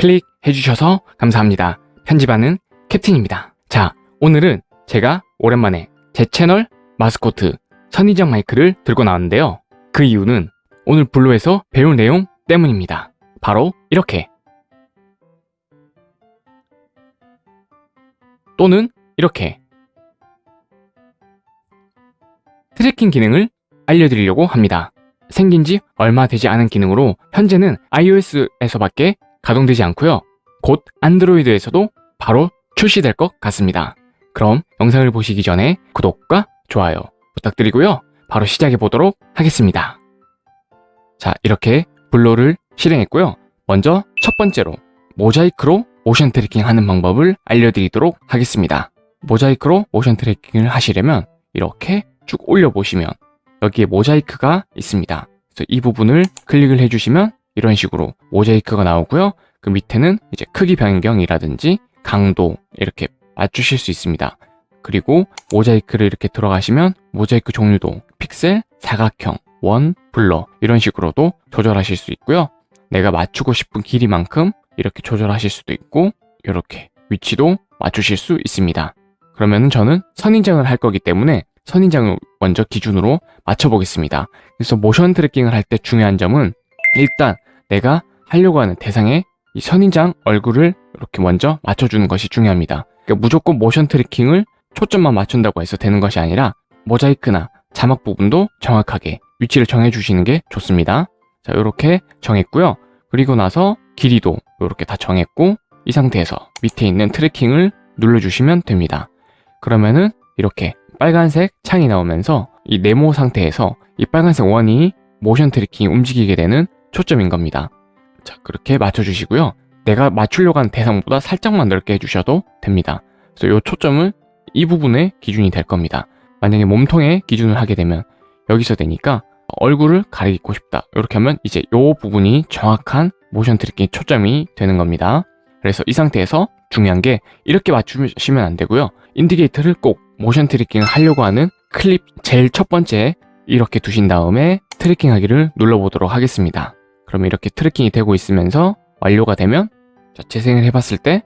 클릭해 주셔서 감사합니다. 편집하는 캡틴입니다. 자, 오늘은 제가 오랜만에 제 채널 마스코트 선인장 마이크를 들고 나왔는데요. 그 이유는 오늘 블로에서 배울 내용 때문입니다. 바로 이렇게 또는 이렇게 트래킹 기능을 알려드리려고 합니다. 생긴 지 얼마 되지 않은 기능으로 현재는 iOS에서밖에 가동되지 않고요. 곧 안드로이드에서도 바로 출시될 것 같습니다. 그럼 영상을 보시기 전에 구독과 좋아요 부탁드리고요. 바로 시작해 보도록 하겠습니다. 자, 이렇게 블로를 실행했고요. 먼저 첫 번째로 모자이크로 모션 트래킹 하는 방법을 알려드리도록 하겠습니다. 모자이크로 모션 트래킹을 하시려면 이렇게 쭉 올려보시면 여기에 모자이크가 있습니다. 그래서 이 부분을 클릭을 해주시면 이런 식으로 모자이크가 나오고요. 그 밑에는 이제 크기 변경이라든지 강도 이렇게 맞추실 수 있습니다. 그리고 모자이크를 이렇게 들어가시면 모자이크 종류도 픽셀, 사각형, 원, 블러 이런 식으로도 조절하실 수 있고요. 내가 맞추고 싶은 길이만큼 이렇게 조절하실 수도 있고 이렇게 위치도 맞추실 수 있습니다. 그러면 저는 선인장을 할 거기 때문에 선인장을 먼저 기준으로 맞춰보겠습니다. 그래서 모션 트래킹을 할 때 중요한 점은 일단 내가 하려고 하는 대상의 이 선인장 얼굴을 이렇게 먼저 맞춰주는 것이 중요합니다. 그러니까 무조건 모션 트래킹을 초점만 맞춘다고 해서 되는 것이 아니라 모자이크나 자막 부분도 정확하게 위치를 정해주시는 게 좋습니다. 자, 이렇게 정했고요. 그리고 나서 길이도 이렇게 다 정했고 이 상태에서 밑에 있는 트래킹을 눌러주시면 됩니다. 그러면은 이렇게 빨간색 창이 나오면서 이 네모 상태에서 이 빨간색 원이 모션 트래킹이 움직이게 되는 초점인 겁니다. 자, 그렇게 맞춰주시고요. 내가 맞추려고 하는 대상보다 살짝만 넓게 해주셔도 됩니다. 그래서 이 초점은 이 부분에 기준이 될 겁니다. 만약에 몸통에 기준을 하게 되면 여기서 되니까 얼굴을 가리고 싶다. 이렇게 하면 이제 이 부분이 정확한 모션 트래킹 초점이 되는 겁니다. 그래서 이 상태에서 중요한 게 이렇게 맞추시면 안 되고요. 인디케이터를 꼭 모션 트래킹을 하려고 하는 클립 제일 첫 번째 이렇게 두신 다음에 트래킹 하기를 눌러보도록 하겠습니다. 그러면 이렇게 트래킹이 되고 있으면서 완료가 되면 자, 재생을 해봤을 때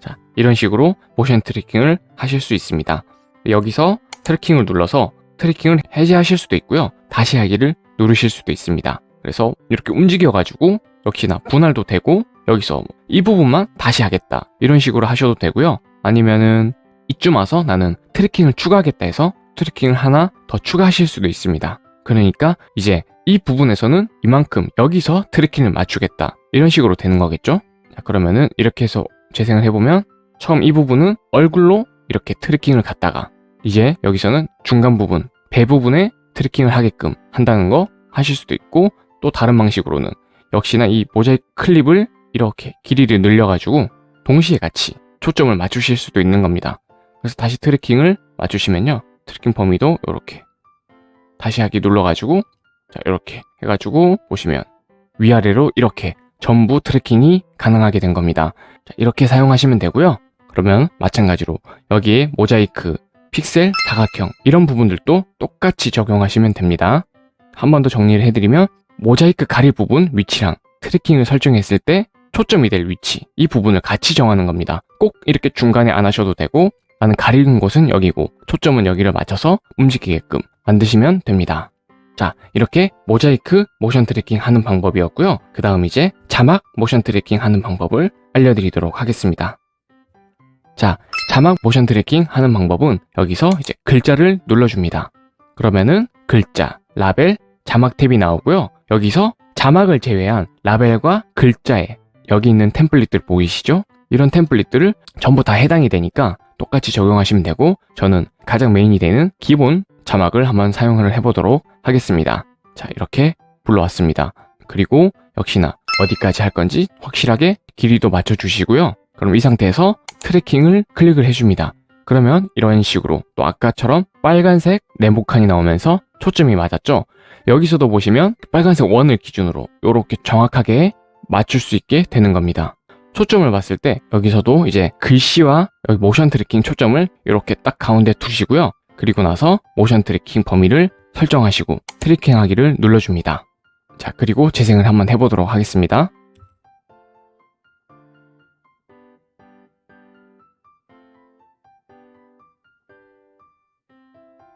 자, 이런 식으로 모션 트래킹을 하실 수 있습니다. 여기서 트래킹을 눌러서 트래킹을 해제하실 수도 있고요. 다시 하기를 누르실 수도 있습니다. 그래서 이렇게 움직여가지고 역시나 분할도 되고 여기서 이 부분만 다시 하겠다 이런 식으로 하셔도 되고요. 아니면은 이쯤 와서 나는 트래킹을 추가하겠다 해서 트래킹을 하나 더 추가하실 수도 있습니다. 그러니까 이제 이 부분에서는 이만큼 여기서 트래킹을 맞추겠다 이런 식으로 되는 거겠죠? 자, 그러면은 이렇게 해서 재생을 해보면 처음 이 부분은 얼굴로 이렇게 트래킹을 갖다가 이제 여기서는 중간 부분, 배 부분에 트래킹을 하게끔 한다는 거 하실 수도 있고 또 다른 방식으로는 역시나 이 모자이크 클립을 이렇게 길이를 늘려가지고 동시에 같이 초점을 맞추실 수도 있는 겁니다. 그래서 다시 트래킹을 맞추시면요. 트래킹 범위도 이렇게 다시 하기 눌러가지고 자 이렇게 해가지고 보시면 위아래로 이렇게 전부 트래킹이 가능하게 된 겁니다. 자, 이렇게 사용하시면 되고요. 그러면 마찬가지로 여기에 모자이크, 픽셀, 사각형 이런 부분들도 똑같이 적용하시면 됩니다. 한 번 더 정리를 해드리면 모자이크 가릴 부분 위치랑 트래킹을 설정했을 때 초점이 될 위치 이 부분을 같이 정하는 겁니다. 꼭 이렇게 중간에 안 하셔도 되고 나는 가리는 곳은 여기고 초점은 여기를 맞춰서 움직이게끔 만드시면 됩니다. 자 이렇게 모자이크 모션 트래킹 하는 방법이었고요. 그 다음 이제 자막 모션 트래킹 하는 방법을 알려드리도록 하겠습니다. 자 자막 모션 트래킹 하는 방법은 여기서 이제 글자를 눌러줍니다. 그러면은 글자, 라벨, 자막 탭이 나오고요. 여기서 자막을 제외한 라벨과 글자에 여기 있는 템플릿들 보이시죠? 이런 템플릿들을 전부 다 해당이 되니까 똑같이 적용하시면 되고 저는 가장 메인이 되는 기본 자막을 한번 사용을 해보도록 하겠습니다. 자 이렇게 불러왔습니다. 그리고 역시나 어디까지 할 건지 확실하게 길이도 맞춰주시고요. 그럼 이 상태에서 트래킹을 클릭을 해줍니다. 그러면 이런 식으로 또 아까처럼 빨간색 네모칸이 나오면서 초점이 맞았죠? 여기서도 보시면 빨간색 원을 기준으로 이렇게 정확하게 맞출 수 있게 되는 겁니다. 초점을 봤을 때 여기서도 이제 글씨와 여기 모션 트래킹 초점을 이렇게 딱 가운데 두시고요. 그리고 나서 모션 트래킹 범위를 설정하시고 트래킹하기를 눌러줍니다. 자, 그리고 재생을 한번 해보도록 하겠습니다.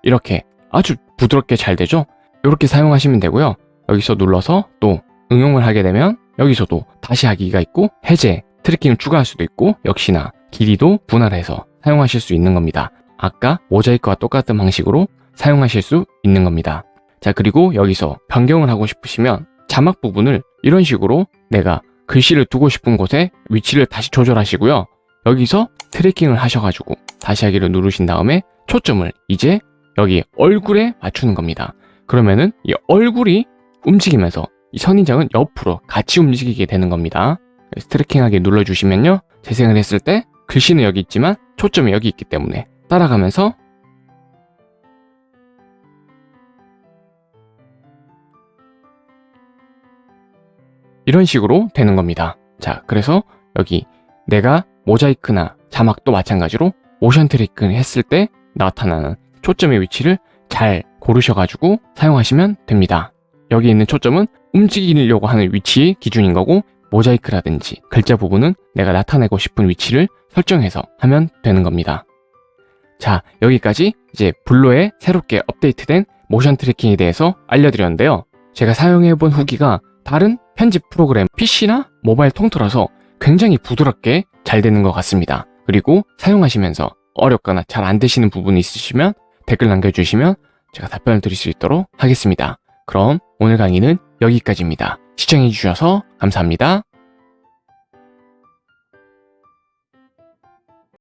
이렇게 아주 부드럽게 잘 되죠? 이렇게 사용하시면 되고요. 여기서 눌러서 또 응용을 하게 되면 여기서도 다시 하기가 있고 해제, 트래킹을 추가할 수도 있고 역시나 길이도 분할해서 사용하실 수 있는 겁니다. 아까 모자이크와 똑같은 방식으로 사용하실 수 있는 겁니다. 자 그리고 여기서 변경을 하고 싶으시면 자막 부분을 이런 식으로 내가 글씨를 두고 싶은 곳에 위치를 다시 조절하시고요. 여기서 트래킹을 하셔가지고 다시 하기를 누르신 다음에 초점을 이제 여기 얼굴에 맞추는 겁니다. 그러면은 이 얼굴이 움직이면서 이 선인장은 옆으로 같이 움직이게 되는 겁니다. 스트레킹하게 눌러주시면요. 재생을 했을 때 글씨는 여기 있지만 초점이 여기 있기 때문에 따라가면서 이런 식으로 되는 겁니다. 자, 그래서 여기 내가 모자이크나 자막도 마찬가지로 motion tracking 했을 때 나타나는 초점의 위치를 잘 고르셔가지고 사용하시면 됩니다. 여기 있는 초점은 움직이려고 하는 위치의 기준인 거고 모자이크라든지 글자 부분은 내가 나타내고 싶은 위치를 설정해서 하면 되는 겁니다. 자, 여기까지 이제 VLLO에 새롭게 업데이트된 motion tracking에 대해서 알려드렸는데요. 제가 사용해본 후기가 다른 편집 프로그램 PC나 모바일 통틀어서 굉장히 부드럽게 잘 되는 것 같습니다. 그리고 사용하시면서 어렵거나 잘 안 되시는 부분이 있으시면 댓글 남겨주시면 제가 답변을 드릴 수 있도록 하겠습니다. 그럼 오늘 강의는 여기까지입니다. 시청해주셔서 감사합니다.